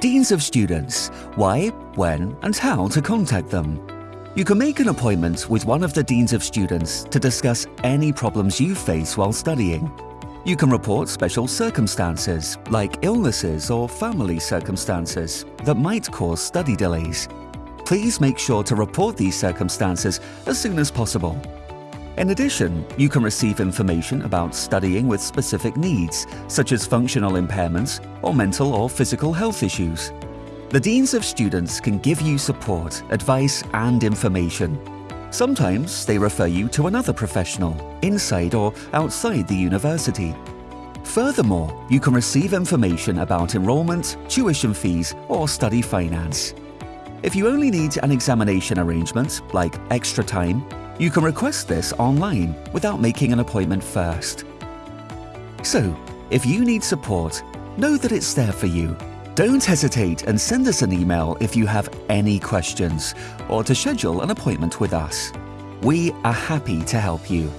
Deans of Students Why, When and How to Contact Them. You can make an appointment with one of the Deans of Students to discuss any problems you face while studying. You can report special circumstances, like illnesses or family circumstances, that might cause study delays. Please make sure to report these circumstances as soon as possible. In addition, you can receive information about studying with specific needs, such as functional impairments or mental or physical health issues. The Deans of Students can give you support, advice and information. Sometimes they refer you to another professional, inside or outside the university. Furthermore, you can receive information about enrolment, tuition fees or study finance. If you only need an examination arrangement, like extra time, you can request this online without making an appointment first. So, if you need support, know that it's there for you. Don't hesitate and send us an email if you have any questions or to schedule an appointment with us. We are happy to help you.